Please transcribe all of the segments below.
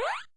What?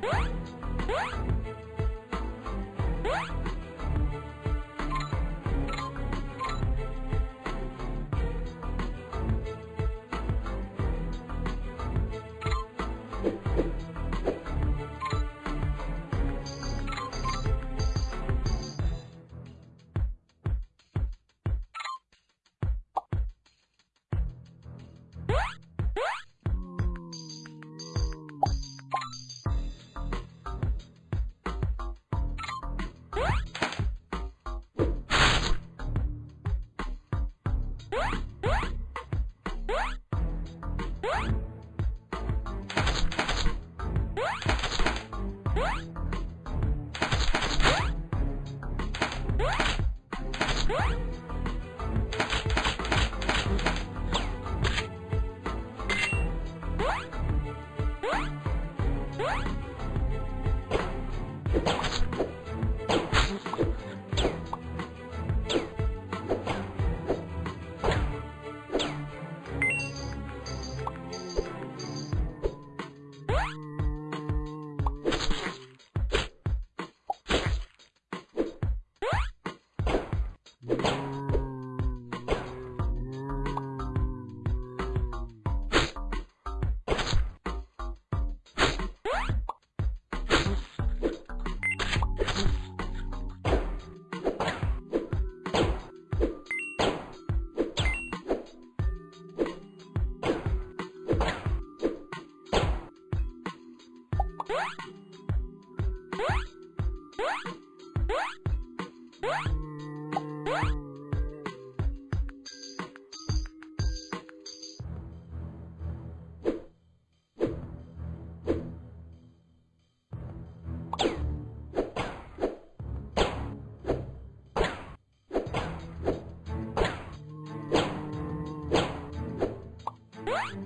Bye. What? What?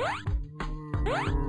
Huh?